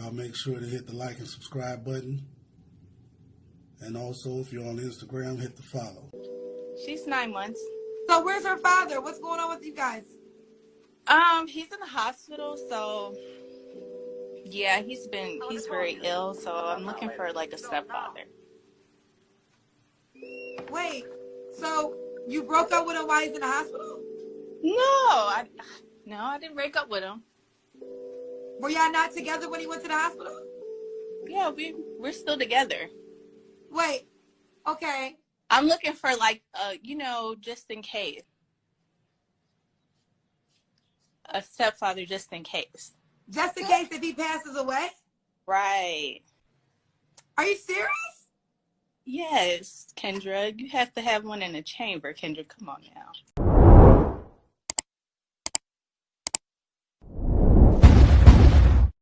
Y'all make sure to hit the like and subscribe button. And also, if you're on Instagram, hit the follow. She's nine months. So where's her father? What's going on with you guys? Um, he's in the hospital, so yeah, he's been he's very ill. So I'm looking for like a stepfather. Wait, so you broke up with him while he's in the hospital? No, I no, I didn't break up with him. Were y'all not together when he went to the hospital? Yeah, we we're still together. Wait, okay. I'm looking for like uh, you know, just in case. A stepfather just in case. Just in case if he passes away? Right. Are you serious? Yes, Kendra. You have to have one in the chamber, Kendra. Come on now.